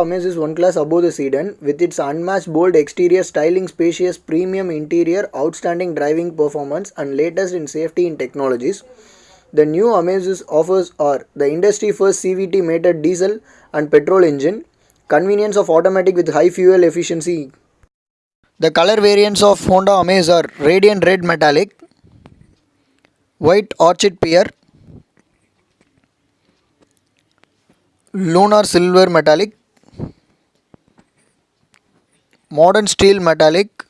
Amaze is one class above the sedan with its unmatched bold exterior, styling, spacious, premium interior, outstanding driving performance, and latest in safety and technologies. The new Amaze offers are the industry first CVT mated diesel and petrol engine, convenience of automatic with high fuel efficiency. The color variants of Honda Amaze are radiant red metallic, white orchid pear, lunar silver metallic, modern steel metallic,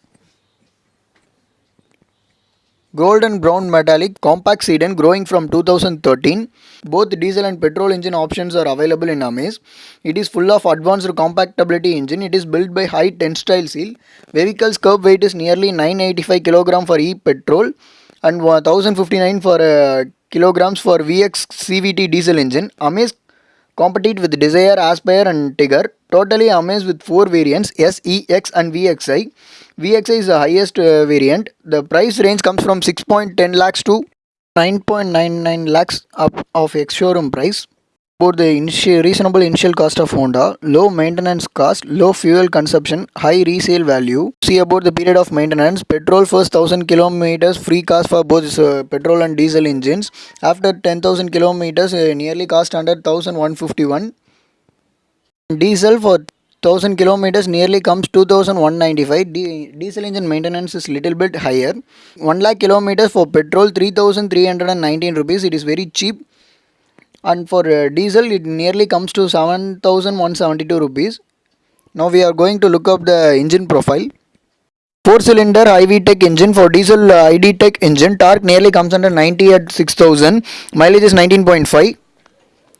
golden brown metallic compact sedan growing from 2013 both diesel and petrol engine options are available in amaze. It is full of advanced compactability engine. It is built by high tensile steel vehicle's curb weight is nearly 985 kg for e petrol and 1059 for uh, kilograms for vx cvt diesel engine. Amaze compete with Dzire, Aspire and Tigor. Totally amazed with 4 variants S, E, X and VXI. VXI is the highest uh, variant. The price range comes from 6.10 lakhs to 9.99 lakhs up of ex-showroom price. For the initial, reasonable initial cost of Honda, low maintenance cost, low fuel consumption, high resale value. See about the period of maintenance. Petrol first 1000 kilometers free cost for both uh, petrol and diesel engines. After 10,000 kilometers, uh, nearly cost under 1151. Diesel for 1000 kilometers nearly comes 2195 diesel engine maintenance is little bit higher. 1 lakh kilometers for petrol 3319 rupees. It is very cheap. And for uh, diesel it nearly comes to 7172 rupees. Now we are going to look up the engine profile. 4 cylinder i-VTEC engine for diesel uh, i-DTEC engine. Torque nearly comes under 90 at 6000 mileage is 19.5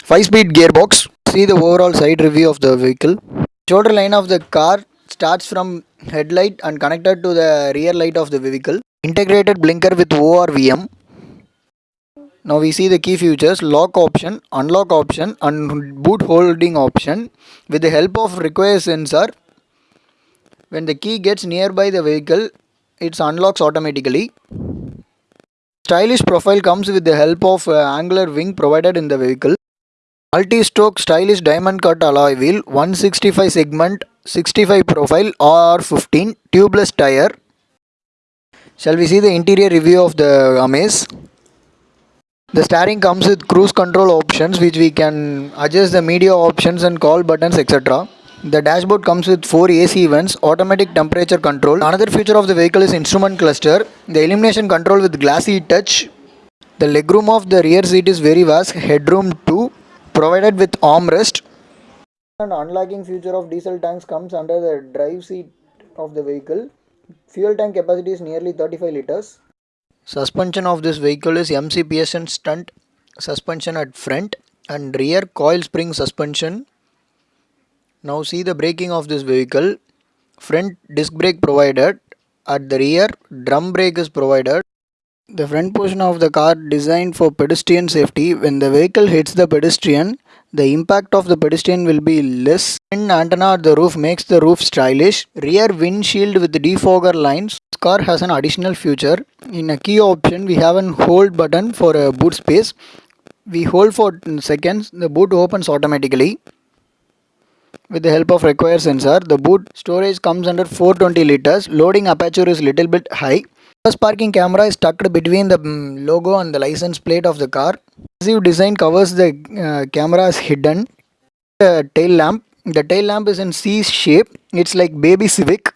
5 speed gearbox see the overall side review of the vehicle shoulder line of the car starts from headlight and connected to the rear light of the vehicle integrated blinker with ORVM now we see the key features lock option, unlock option and boot holding option. With the help of require sensor, when the key gets nearby the vehicle, it unlocks automatically. Stylish profile comes with the help of uh, angular wing provided in the vehicle. Multi-spoke stylish diamond cut alloy wheel, 165 segment, 65 profile R15, tubeless tire. Shall we see the interior review of the Amaze? The steering comes with cruise control options which we can adjust the media options and call buttons etc. The dashboard comes with 4 AC vents, automatic temperature control. Another feature of the vehicle is instrument cluster. The illumination control with glassy touch. The legroom of the rear seat is very vast, headroom 2 provided with armrest. And unlocking feature of diesel tanks comes under the drive seat of the vehicle. Fuel tank capacity is nearly 35 liters. Suspension of this vehicle is MCPSN stunt suspension at front and rear coil spring suspension. Now see the braking of this vehicle. Front disc brake provided. At the rear drum brake is provided. The front portion of the car designed for pedestrian safety. When the vehicle hits the pedestrian, the impact of the pedestrian will be less. An antenna at the roof makes the roof stylish. Rear windshield with defogger lines. This car has an additional feature. In a key option, we have an hold button for a boot space. We hold for seconds. The boot opens automatically. With the help of require sensor, the boot storage comes under 420 liters. Loading aperture is little bit high. First parking camera is tucked between the mm, logo and the license plate of the car. Passive design covers the uh, camera is hidden. The tail lamp. The tail lamp is in C shape. It's like baby Civic.